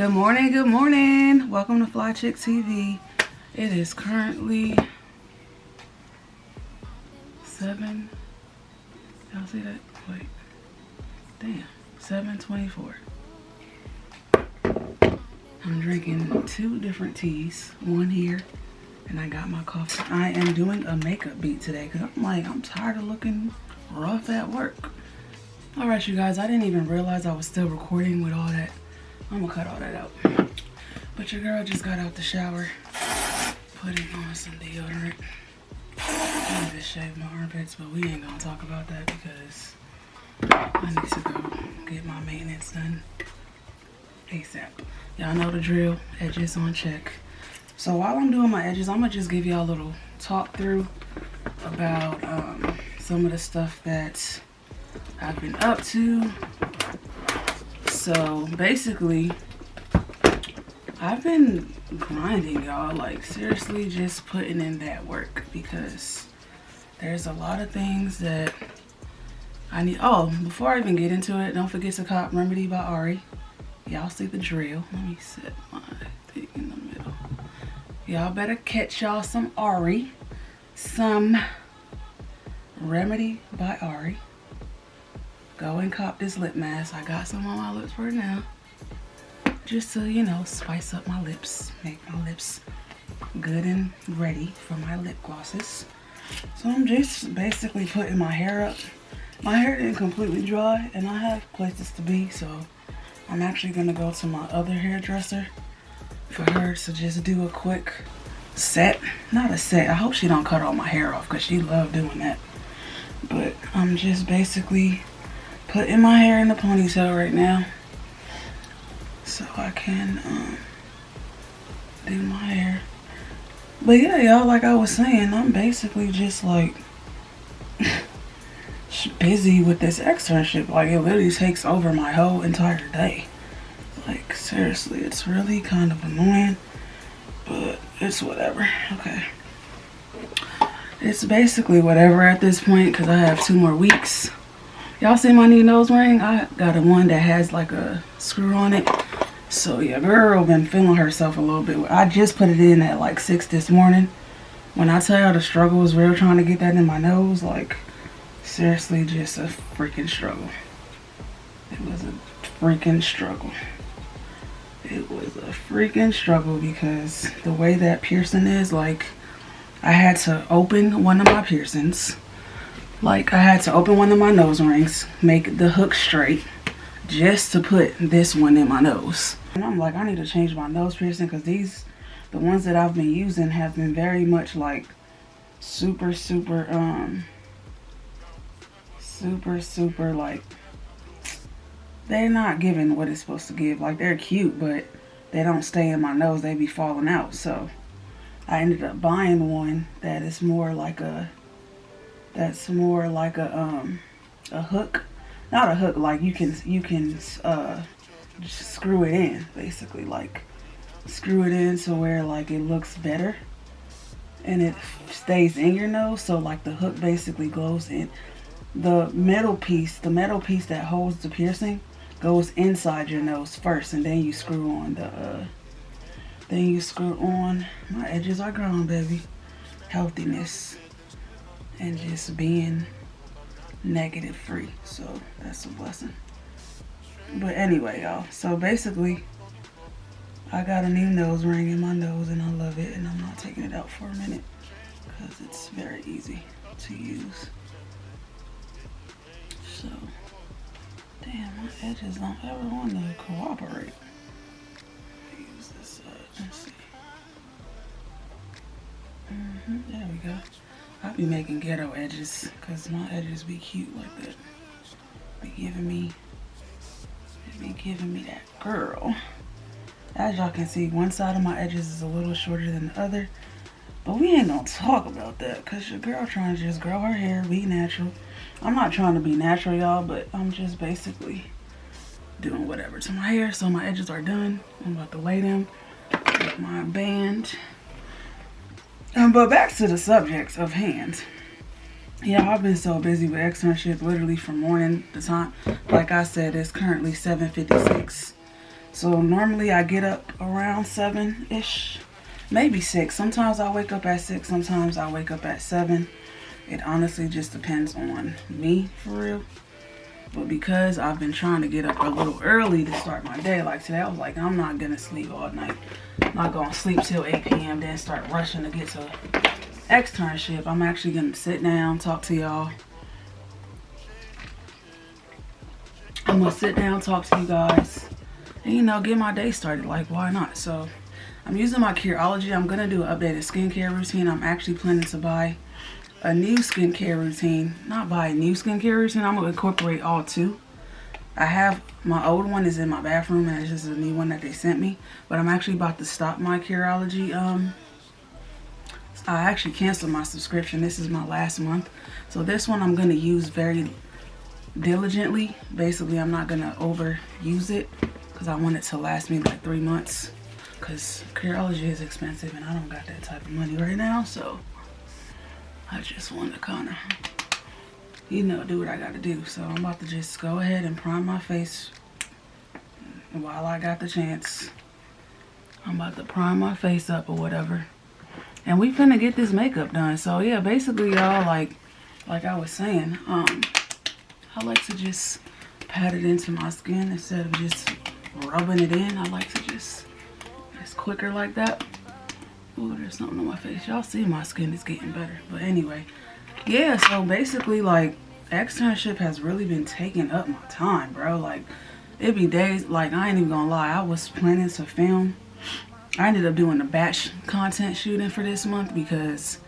Good morning, good morning. Welcome to Fly Chick TV. It is currently 7. Y'all see that? Wait. Damn. 724. I'm drinking two different teas. One here. And I got my coffee. I am doing a makeup beat today because I'm like, I'm tired of looking rough at work. Alright, you guys. I didn't even realize I was still recording with all that I'm gonna cut all that out. But your girl just got out the shower, putting on some deodorant. I need to shave my armpits, but we ain't gonna talk about that because I need to go get my maintenance done ASAP. Y'all know the drill, edges on check. So while I'm doing my edges, I'm gonna just give y'all a little talk through about um, some of the stuff that I've been up to so basically, I've been grinding, y'all. Like, seriously, just putting in that work because there's a lot of things that I need. Oh, before I even get into it, don't forget to cop Remedy by Ari. Y'all see the drill. Let me set my thing in the middle. Y'all better catch y'all some Ari. Some Remedy by Ari go and cop this lip mask. I got some on my lips for now. Just to, you know, spice up my lips. Make my lips good and ready for my lip glosses. So I'm just basically putting my hair up. My hair didn't completely dry and I have places to be. So I'm actually going to go to my other hairdresser for her to just do a quick set. Not a set. I hope she don't cut all my hair off because she loved doing that. But I'm just basically putting my hair in the ponytail right now so I can um, do my hair. But yeah, y'all, like I was saying, I'm basically just like busy with this externship. Like it literally takes over my whole entire day. Like seriously, it's really kind of annoying, but it's whatever. Okay. It's basically whatever at this point because I have two more weeks Y'all see my new nose ring? I got a one that has like a screw on it. So yeah, girl been feeling herself a little bit. I just put it in at like 6 this morning. When I tell y'all the struggle was real trying to get that in my nose, like seriously just a freaking struggle. It was a freaking struggle. It was a freaking struggle because the way that piercing is, like I had to open one of my piercings like I had to open one of my nose rings, make the hook straight just to put this one in my nose. And I'm like, I need to change my nose piercing because these, the ones that I've been using have been very much like super, super, um, super, super like, they're not giving what it's supposed to give. Like they're cute, but they don't stay in my nose. They be falling out. So I ended up buying one that is more like a that's more like a um a hook. Not a hook like you can you can uh screw it in basically. Like screw it in so where like it looks better and it stays in your nose. So like the hook basically goes in the metal piece the metal piece that holds the piercing goes inside your nose first and then you screw on the uh then you screw on my edges are grown baby. Healthiness and just being negative free. So that's a blessing. But anyway, y'all. So basically, I got a new nose ring in my nose and I love it. And I'm not taking it out for a minute because it's very easy to use. So, damn, my edges don't ever want to cooperate. Use this. Let's see. Mm -hmm, there we go. I be making ghetto edges because my edges be cute like that. Be giving me, be giving me that girl. As y'all can see, one side of my edges is a little shorter than the other. But we ain't gonna talk about that because your girl trying to just grow her hair, be natural. I'm not trying to be natural, y'all, but I'm just basically doing whatever to my hair. So my edges are done. I'm about to lay them with my band. Um, but back to the subjects of hands. Yeah, I've been so busy with externship literally from morning to time. Like I said, it's currently 7.56. So normally I get up around 7-ish, maybe 6. Sometimes I wake up at 6, sometimes I wake up at 7. It honestly just depends on me, for real. But because I've been trying to get up a little early to start my day, like today, I was like, I'm not going to sleep all night. I'm not going to sleep till 8 p.m., then start rushing to get to externship. I'm actually going to sit down, talk to y'all. I'm going to sit down, talk to you guys, and, you know, get my day started. Like, why not? So, I'm using my Curology. I'm going to do an updated skincare routine. I'm actually planning to buy a new skincare routine. Not buy a new skincare routine. I'm going to incorporate all two. I have, my old one is in my bathroom and it's just a new one that they sent me. But I'm actually about to stop my Curology. Um, I actually canceled my subscription. This is my last month. So this one I'm going to use very diligently. Basically, I'm not going to overuse it because I want it to last me like three months. Because Curology is expensive and I don't got that type of money right now. So I just want to kind of, you know, do what I got to do. So I'm about to just go ahead and prime my face while I got the chance. I'm about to prime my face up or whatever. And we finna get this makeup done. So yeah, basically y'all, like, like I was saying, um, I like to just pat it into my skin instead of just rubbing it in. I like to just, it's quicker like that. Ooh, there's something on my face. Y'all see my skin is getting better. But anyway, yeah, so basically, like, externship has really been taking up my time, bro. Like, it be days, like, I ain't even gonna lie. I was planning to film. I ended up doing a batch content shooting for this month because,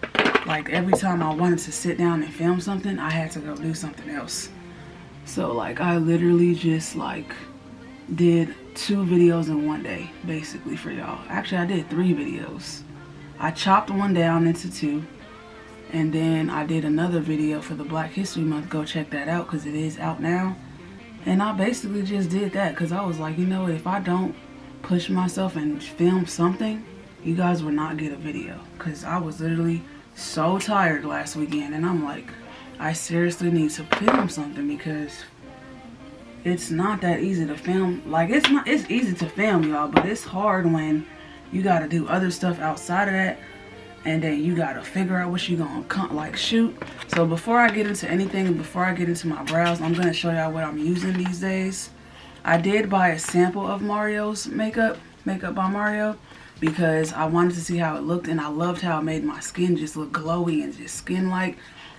like, every time I wanted to sit down and film something, I had to go do something else. So, like, I literally just, like, did two videos in one day, basically, for y'all. Actually, I did three videos. I chopped one down into two. And then I did another video for the Black History Month. Go check that out because it is out now. And I basically just did that because I was like, you know, if I don't push myself and film something, you guys will not get a video. Because I was literally so tired last weekend. And I'm like, I seriously need to film something because it's not that easy to film. Like, it's not, it's easy to film, y'all. But it's hard when you got to do other stuff outside of that and then you got to figure out what you're going to like shoot. So before i get into anything before i get into my brows i'm to show y'all what i'm using these days. I did buy a sample of mario's makeup makeup by mario because i wanted to see how it looked and i loved how it made my skin just look glowy and just skin like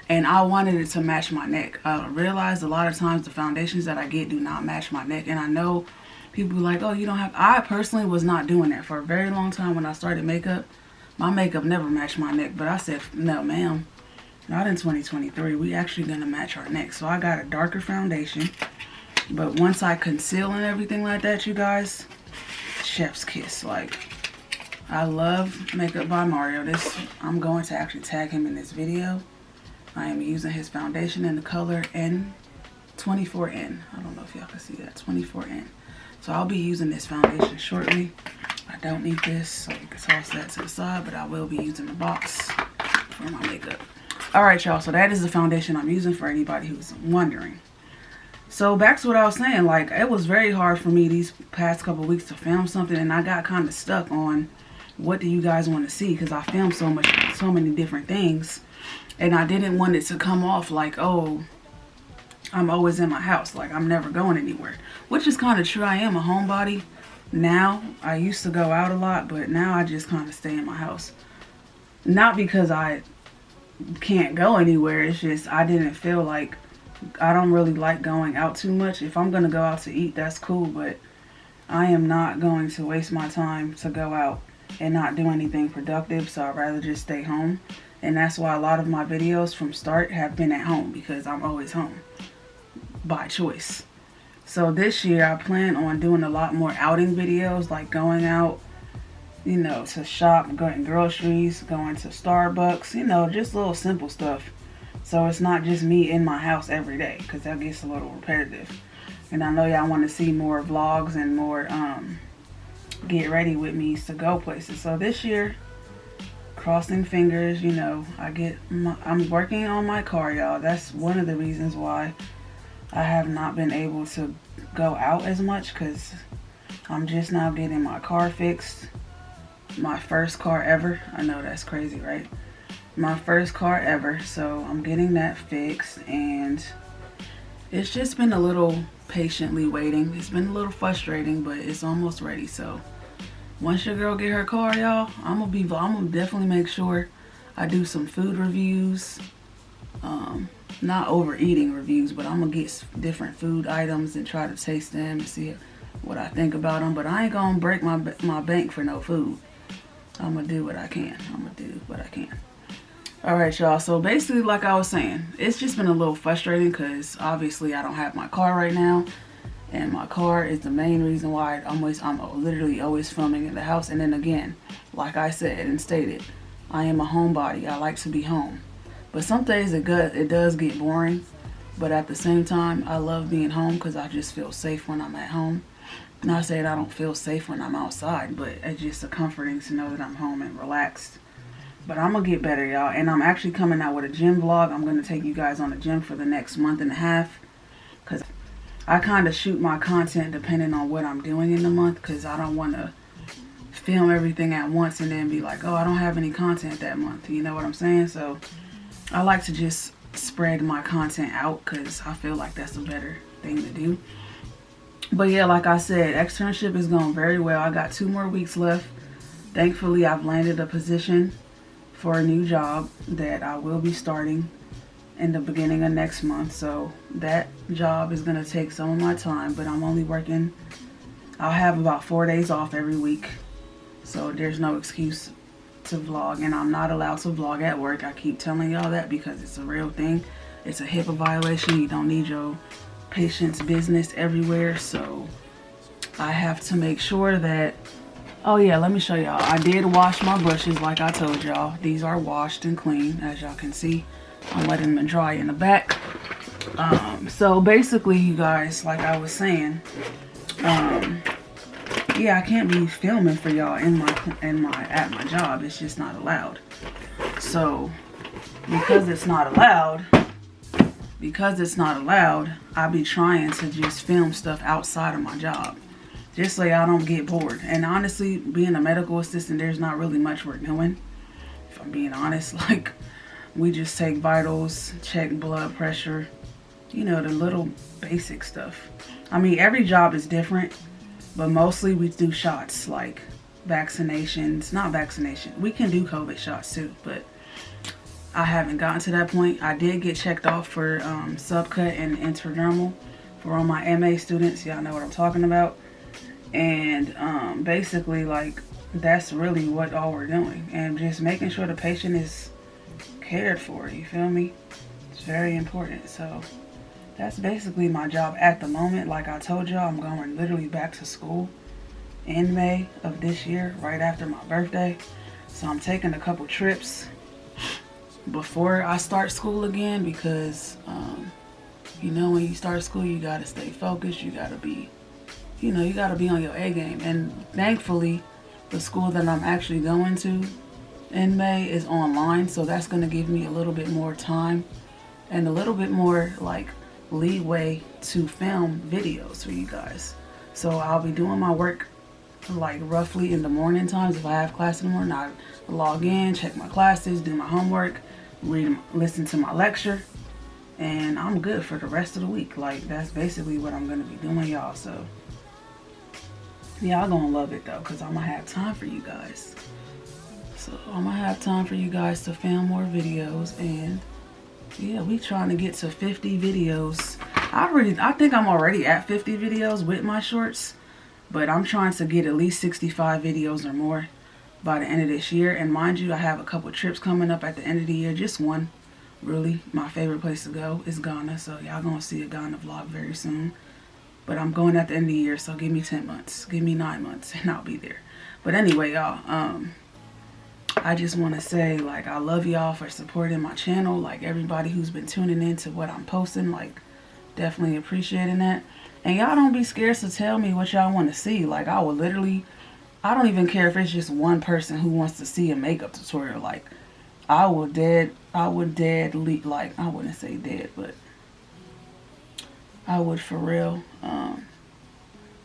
and i wanted it to match my neck. I realized a lot of times the foundations that i get do not match my neck and i know people like, oh, you don't have, I personally was not doing that for a very long time when I started makeup. My makeup never matched my neck, but I said, no, ma'am, not in 2023. We actually gonna match our neck. So I got a darker foundation, but once I conceal and everything like that, you guys, chef's kiss. Like, I love Makeup by Mario. This, I'm going to actually tag him in this video. I am using his foundation in the color N24N. I don't know if y'all can see that, 24N. So I'll be using this foundation shortly. I don't need this, so you can toss that to the side, but I will be using the box for my makeup. Alright, y'all, so that is the foundation I'm using for anybody who's wondering. So back to what I was saying, like, it was very hard for me these past couple weeks to film something, and I got kind of stuck on what do you guys want to see, because I filmed so much, so many different things, and I didn't want it to come off like, oh, I'm always in my house. Like, I'm never going anywhere. Which is kind of true. I am a homebody now. I used to go out a lot, but now I just kind of stay in my house. Not because I can't go anywhere. It's just I didn't feel like... I don't really like going out too much. If I'm going to go out to eat, that's cool. But I am not going to waste my time to go out and not do anything productive. So I'd rather just stay home. And that's why a lot of my videos from start have been at home because I'm always home by choice. So this year I plan on doing a lot more outing videos like going out, you know, to shop, going groceries, going to Starbucks, you know, just little simple stuff. So it's not just me in my house every day because that gets a little repetitive. And I know y'all want to see more vlogs and more um, get ready with me to go places. So this year, crossing fingers, you know, I get my, I'm working on my car, y'all. That's one of the reasons why I have not been able to go out as much because I'm just now getting my car fixed. My first car ever. I know that's crazy, right? My first car ever. So I'm getting that fixed and it's just been a little patiently waiting. It's been a little frustrating, but it's almost ready. So once your girl get her car, y'all, I'm gonna be I'm gonna definitely make sure I do some food reviews. Um, not overeating reviews, but I'm gonna get different food items and try to taste them and see what I think about them. But I ain't gonna break my my bank for no food. I'm gonna do what I can. I'm gonna do what I can. All right, y'all. So basically, like I was saying, it's just been a little frustrating because obviously I don't have my car right now. And my car is the main reason why I'm always, I'm literally always filming in the house. And then again, like I said and stated, I am a homebody. I like to be home. But some days it, good, it does get boring. But at the same time, I love being home because I just feel safe when I'm at home. Not saying I don't feel safe when I'm outside, but it's just a comforting to know that I'm home and relaxed. But I'm going to get better, y'all. And I'm actually coming out with a gym vlog. I'm going to take you guys on the gym for the next month and a half. Because I kind of shoot my content depending on what I'm doing in the month. Because I don't want to film everything at once and then be like, oh, I don't have any content that month. You know what I'm saying? So I like to just spread my content out because I feel like that's a better thing to do. But yeah, like I said, externship is going very well. I got two more weeks left. Thankfully, I've landed a position for a new job that I will be starting in the beginning of next month. So that job is going to take some of my time, but I'm only working, I'll have about four days off every week. So there's no excuse to vlog and I'm not allowed to vlog at work. I keep telling y'all that because it's a real thing. It's a HIPAA violation. You don't need your patient's business everywhere. So I have to make sure that, oh yeah, let me show y'all. I did wash my brushes like I told y'all. These are washed and clean as y'all can see. I'm letting them dry in the back. Um, so basically you guys, like I was saying, um, yeah, I can't be filming for y'all in my in my at my job. It's just not allowed. So because it's not allowed, because it's not allowed, I be trying to just film stuff outside of my job. Just so I don't get bored. And honestly, being a medical assistant, there's not really much we're doing. If I'm being honest, like we just take vitals, check blood pressure, you know, the little basic stuff. I mean, every job is different but mostly we do shots like vaccinations, not vaccination. We can do COVID shots too, but I haven't gotten to that point. I did get checked off for um, subcut and intradermal for all my MA students. Y'all know what I'm talking about. And um, basically, like, that's really what all we're doing. And just making sure the patient is cared for, you feel me? It's very important. So that's basically my job at the moment. Like I told y'all, I'm going literally back to school in May of this year, right after my birthday. So I'm taking a couple trips before I start school again because, um, you know, when you start school, you got to stay focused. You got to be, you know, you got to be on your A game. And thankfully, the school that I'm actually going to in May is online. So that's going to give me a little bit more time and a little bit more, like, leeway to film videos for you guys. So I'll be doing my work like roughly in the morning times. If I have class in the morning, I log in, check my classes, do my homework, read, listen to my lecture, and I'm good for the rest of the week. Like that's basically what I'm gonna be doing, y'all. So y'all gonna love it though, cause I'm gonna have time for you guys. So I'm gonna have time for you guys to film more videos and yeah we trying to get to 50 videos. I already i think i'm already at 50 videos with my shorts but i'm trying to get at least 65 videos or more by the end of this year. And mind you i have a couple trips coming up at the end of the year. Just one really my favorite place to go is ghana. So y'all gonna see a ghana vlog very soon. But i'm going at the end of the year so give me 10 months. Give me nine months and i'll be there. But anyway y'all um I just want to say, like, I love y'all for supporting my channel. Like, everybody who's been tuning in to what I'm posting, like, definitely appreciating that. And y'all don't be scared to tell me what y'all want to see. Like, I will literally, I don't even care if it's just one person who wants to see a makeup tutorial. Like, I will dead, I would dead, like, I wouldn't say dead, but I would for real, um,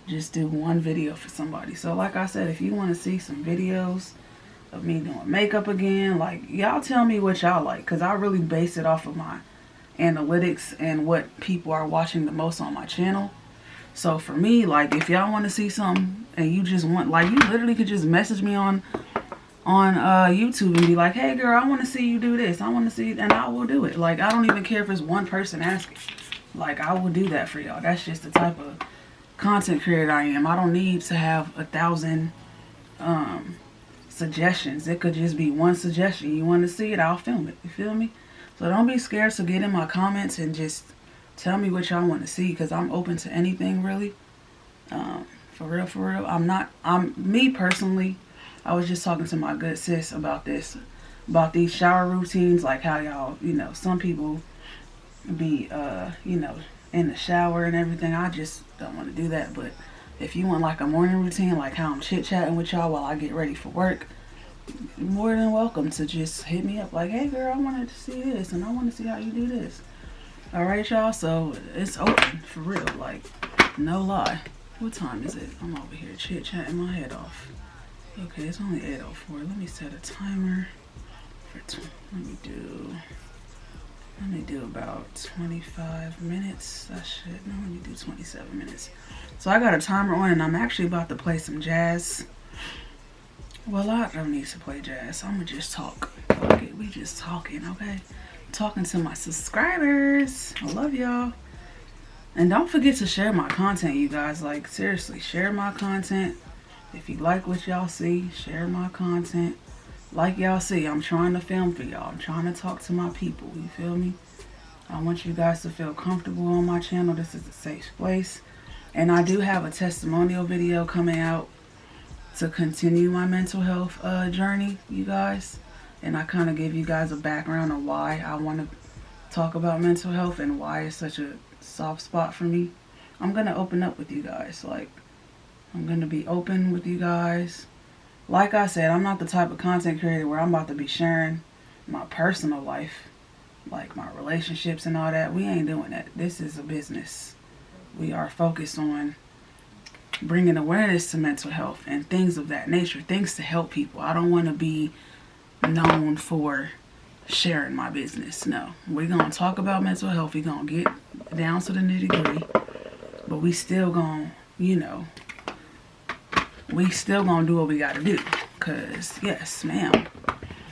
just do one video for somebody. So like I said, if you want to see some videos of me doing makeup again, like y'all tell me what y'all like. Because I really base it off of my analytics and what people are watching the most on my channel. So for me, like if y'all want to see something and you just want, like you literally could just message me on on uh, YouTube and be like, hey girl, I want to see you do this. I want to see, and I will do it. Like I don't even care if it's one person asking. Like I will do that for y'all. That's just the type of content creator I am. I don't need to have a thousand um, suggestions. It could just be one suggestion. You want to see it, I'll film it. You feel me? So don't be scared to get in my comments and just tell me what y'all want to see because I'm open to anything really. Um, for real, for real. I'm not, I'm, me personally, I was just talking to my good sis about this, about these shower routines, like how y'all, you know, some people be, uh, you know, in the shower and everything. I just don't want to do that. But if you want like a morning routine, like how I'm chit-chatting with y'all while I get ready for work, more than welcome to just hit me up like, hey girl, I wanted to see this and I want to see how you do this. All right, y'all. So it's open for real. Like, no lie. What time is it? I'm over here chit-chatting my head off. Okay, it's only 8.04. Let me set a timer for, let me do, let me do about 25 minutes. I should, no, let me do 27 minutes. So I got a timer on and I'm actually about to play some jazz. Well, I don't need to play jazz. I'm gonna just talk. Okay, we just talking, okay? Talking to my subscribers. I love y'all. And don't forget to share my content, you guys. Like, seriously, share my content if you like what y'all see, share my content. Like y'all see, I'm trying to film for y'all. I'm trying to talk to my people. You feel me? I want you guys to feel comfortable on my channel. This is a safe place. And I do have a testimonial video coming out to continue my mental health uh, journey, you guys. And I kind of give you guys a background on why I want to talk about mental health and why it's such a soft spot for me. I'm going to open up with you guys. Like, I'm going to be open with you guys. Like I said, I'm not the type of content creator where I'm about to be sharing my personal life, like my relationships and all that. We ain't doing that. This is a business. We are focused on bringing awareness to mental health and things of that nature, things to help people. I don't want to be known for sharing my business. No, we're going to talk about mental health. We're going to get down to the nitty gritty, but we still going to, you know, we still gonna do what we gotta do. Cause yes, ma'am.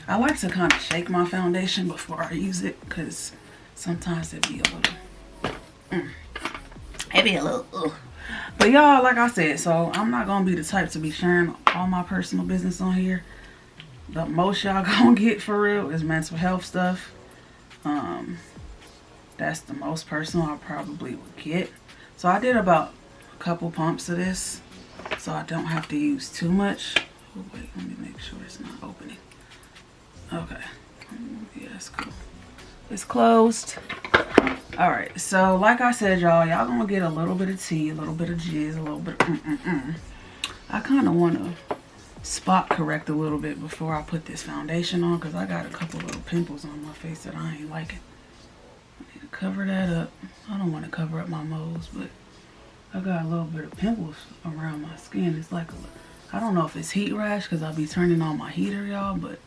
I like to kind of shake my foundation before I use it because sometimes it be a little, mm, it be a little, ugh. But y'all, like I said, so I'm not gonna be the type to be sharing all my personal business on here. The most y'all gonna get for real is mental health stuff. Um, that's the most personal I probably would get. So I did about a couple pumps of this so I don't have to use too much. Oh, wait, let me make sure it's not opening. Okay. Yeah, that's cool. It's closed. All right. So, like I said, y'all, y'all gonna get a little bit of tea, a little bit of jizz, a little bit mm -mm -mm. I kind of want to spot correct a little bit before I put this foundation on because I got a couple little pimples on my face that I ain't liking. I need to cover that up. I don't want to cover up my moles, but I got a little bit of pimples around my skin. It's like, I don't know if it's heat rash because I'll be turning on my heater, y'all, but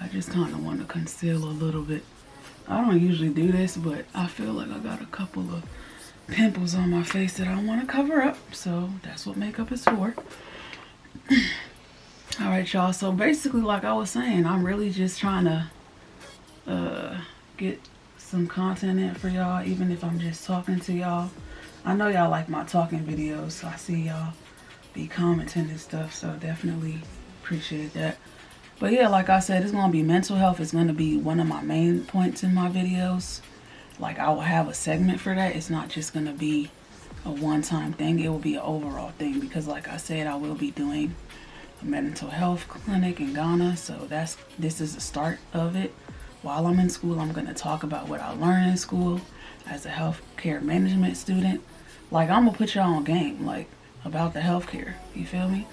I just kind of want to conceal a little bit. I don't usually do this, but I feel like I got a couple of pimples on my face that I want to cover up. So that's what makeup is for. All right, y'all. So basically, like I was saying, I'm really just trying to uh, get some content in for y'all, even if I'm just talking to y'all. I know y'all like my talking videos, so I see y'all be commenting and stuff, so definitely appreciate that. But yeah, like I said, it's going to be mental health. It's going to be one of my main points in my videos. Like, I will have a segment for that. It's not just going to be a one-time thing. It will be an overall thing because, like I said, I will be doing a mental health clinic in Ghana. So that's this is the start of it. While I'm in school, I'm going to talk about what I learned in school as a healthcare management student like I'm gonna put y'all on game like about the healthcare. You feel me?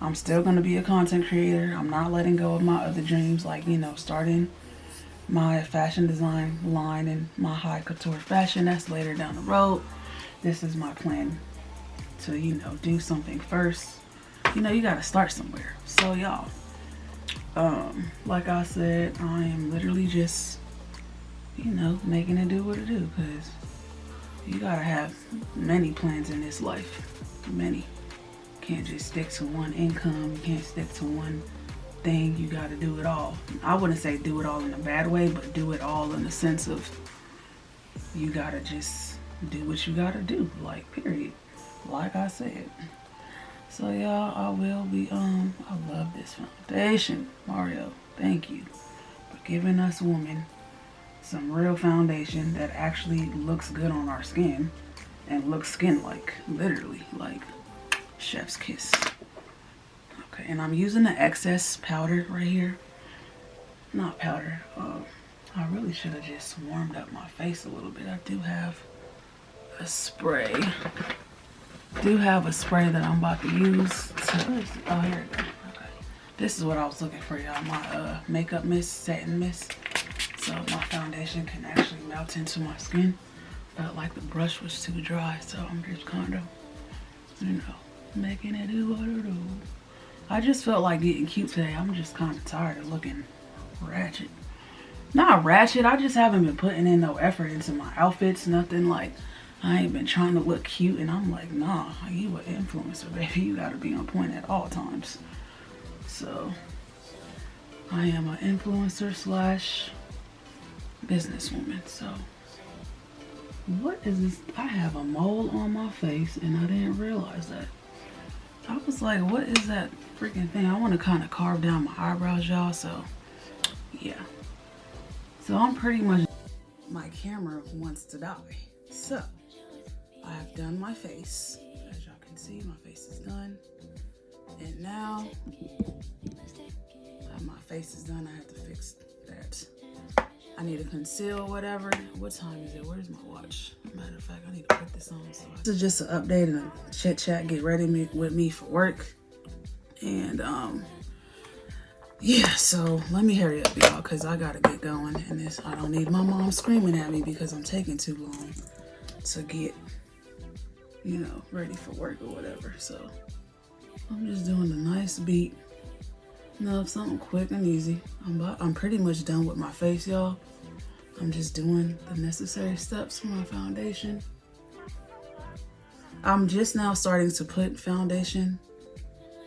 I'm still gonna be a content creator. I'm not letting go of my other dreams, like you know, starting my fashion design line and my high couture fashion. That's later down the road. This is my plan to, you know, do something first, you know, you got to start somewhere. So y'all, um, like I said, I am literally just, you know, making it do what it do because you got to have many plans in this life. Many. Can't just stick to one income. Can't stick to one thing. You got to do it all. I wouldn't say do it all in a bad way, but do it all in the sense of you got to just do what you got to do. Like, period. Like I said. So y'all, I will be, um, I love this foundation. Mario, thank you for giving us women some real foundation that actually looks good on our skin and looks skin-like, literally, like chef's kiss. Okay, and I'm using the excess powder right here. Not powder, uh, I really should have just warmed up my face a little bit. I do have a spray do have a spray that I'm about to use. To, oh, here it goes. Okay. This is what I was looking for, y'all. My uh, makeup mist, satin mist. So my foundation can actually melt into my skin. But like the brush was too dry, so I'm just kind of, you know, making it do what it do. I just felt like getting cute today. I'm just kind of tired of looking ratchet. Not ratchet, I just haven't been putting in no effort into my outfits. Nothing like I ain't been trying to look cute and I'm like, nah, you an influencer, baby. You gotta be on point at all times. So I am an influencer slash businesswoman. So what is this? I have a mole on my face and I didn't realize that. I was like, what is that freaking thing? I want to kind of carve down my eyebrows, y'all. So yeah. So I'm pretty much, my camera wants to die. So I have done my face. As y'all can see, my face is done. And now my face is done. I have need to conceal whatever. What time is it? Where's my watch? Matter of fact, I need to put this on. So this is just an update and a chit chat. Get ready with me for work. And um, yeah, so let me hurry up, y'all, because I gotta get going. And this, I don't need my mom screaming at me because I'm taking too long to get you know, ready for work or whatever. So I'm just doing a nice beat. Know, something quick and easy. I'm, about, I'm pretty much done with my face, y'all. I'm just doing the necessary steps for my foundation. I'm just now starting to put foundation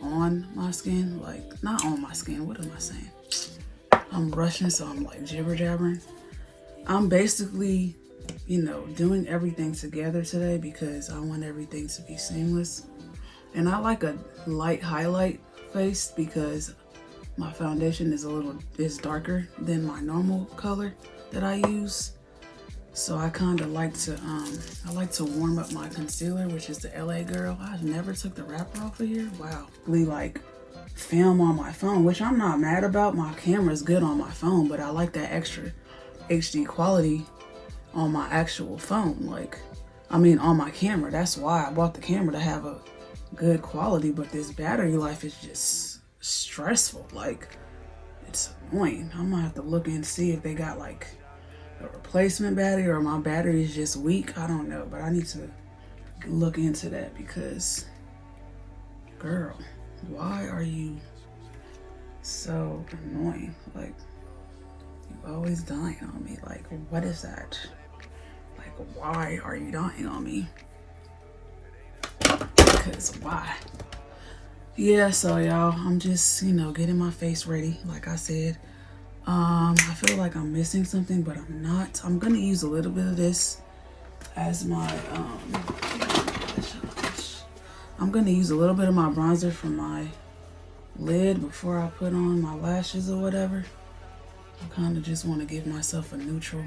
on my skin. Like, not on my skin. What am I saying? I'm rushing, so I'm like jibber jabbering. I'm basically you know, doing everything together today because I want everything to be seamless. And I like a light highlight face because my foundation is a little is darker than my normal color that I use. So I kind of like to um I like to warm up my concealer, which is the LA Girl. I never took the wrapper off of here. Wow. We like film on my phone, which I'm not mad about. My camera's good on my phone, but I like that extra HD quality on my actual phone. Like, I mean, on my camera. That's why I bought the camera to have a good quality, but this battery life is just stressful. Like, it's annoying. I'm gonna have to look and see if they got like a replacement battery or my battery is just weak. I don't know, but I need to look into that because, girl, why are you so annoying? Like, you always dying on me. Like, what is that? Like, why are you dying on me? Because why? Yeah, so y'all, I'm just, you know, getting my face ready. Like I said, um, I feel like I'm missing something, but I'm not. I'm to use a little bit of this as my, um, I'm to use a little bit of my bronzer for my lid before I put on my lashes or whatever. I kind of just want to give myself a neutral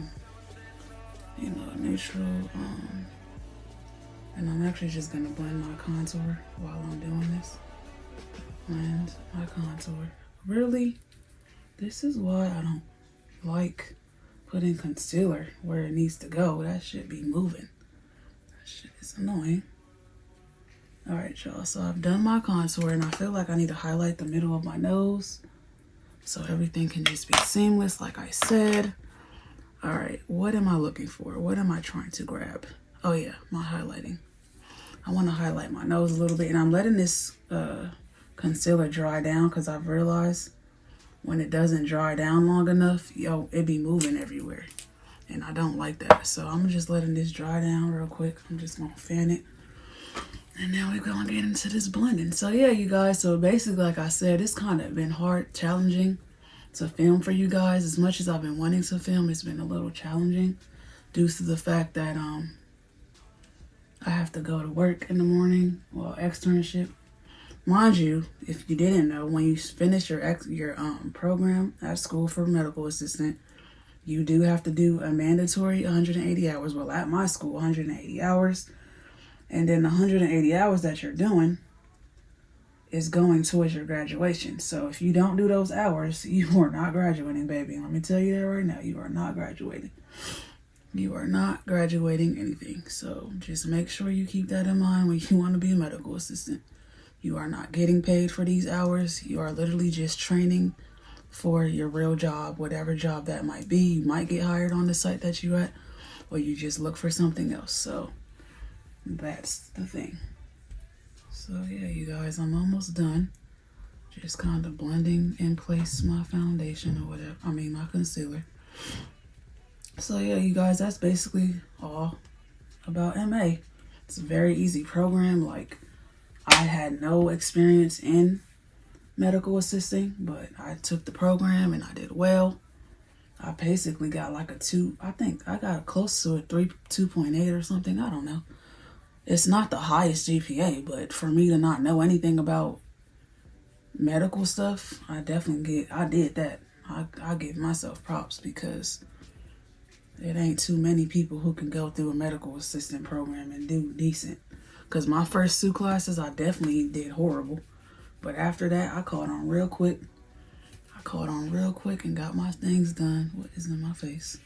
you know, neutral. Um, and I'm actually just gonna blend my contour while I'm doing this. Blend my contour. Really, this is why I don't like putting concealer where it needs to go. That should be moving. That shit is annoying. All right, y'all, so I've done my contour and I feel like I need to highlight the middle of my nose so everything can just be seamless like I said. All right, what am I looking for? What am I trying to grab? Oh yeah, my highlighting. I want to highlight my nose a little bit. And I'm letting this uh, concealer dry down because I've realized when it doesn't dry down long enough, yo, it be moving everywhere. And I don't like that. So I'm just letting this dry down real quick. I'm just to fan it. And now we're to get into this blending. So yeah, you guys. So basically, like I said, it's kind of been hard, challenging to film for you guys. As much as I've been wanting to film, it's been a little challenging due to the fact that um I have to go to work in the morning, well, externship. Mind you, if you didn't know, when you finish your ex your um program at school for medical assistant, you do have to do a mandatory 180 hours. Well, at my school, 180 hours. And then the 180 hours that you're doing is going towards your graduation. So if you don't do those hours, you are not graduating, baby. Let me tell you that right now. You are not graduating. You are not graduating anything. So just make sure you keep that in mind when you want to be a medical assistant. You are not getting paid for these hours. You are literally just training for your real job, whatever job that might be. You might get hired on the site that you're at, or you just look for something else. So that's the thing. So yeah, you guys, I'm almost done. Just kind of blending in place my foundation or whatever. I mean, my concealer. So yeah, you guys, that's basically all about MA. It's a very easy program. Like, I had no experience in medical assisting, but I took the program and I did well. I basically got like a two, I think I got close to a three, 2.8 or something. I don't know. It's not the highest GPA, but for me to not know anything about medical stuff, I definitely get, I did that. I, I give myself props because it ain't too many people who can go through a medical assistant program and do decent. Because my first two classes, I definitely did horrible. But after that, I caught on real quick. I caught on real quick and got my things done. What is in my face?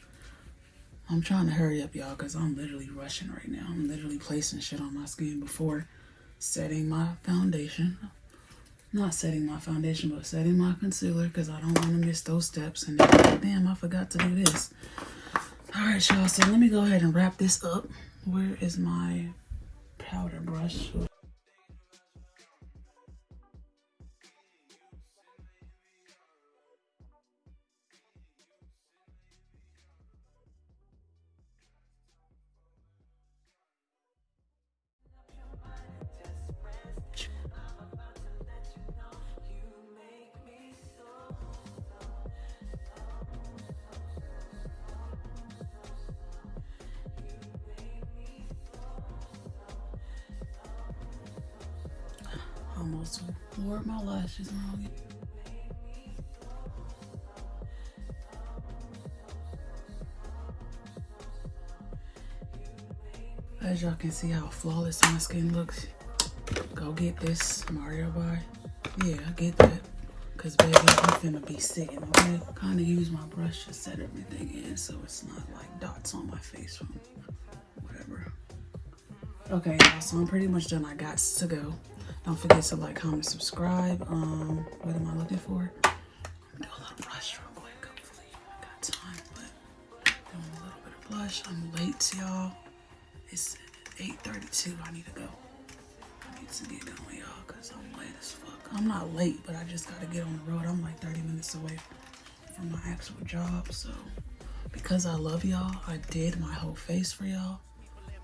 I'm trying to hurry up, y'all, because I'm literally rushing right now. I'm literally placing shit on my skin before setting my foundation. Not setting my foundation, but setting my concealer because I don't want to miss those steps. And then, damn, I forgot to do this. All right, y'all. So let me go ahead and wrap this up. Where is my powder brush? Wore my lashes. As y'all can see how flawless my skin looks. Go get this Mario by. Yeah, I get that. Cause baby, I'm finna be sitting, okay? Kinda use my brush to set everything in so it's not like dots on my face from whatever. Okay, so I'm pretty much done. I got to go. Don't forget to like, comment, subscribe. Um, what am I looking for? do a little blush real quick. Hopefully I got time, but doing a little bit of blush. I'm late, to y'all. It's 8.32. I need to go. I need to get going, y'all, because I'm late as fuck. I'm not late, but I just got to get on the road. I'm like 30 minutes away from my actual job, so because I love y'all, I did my whole face for y'all.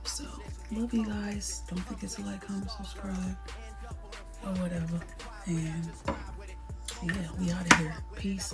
So, love you guys. Don't forget to like, comment, subscribe or whatever. And yeah, we out of here. Peace.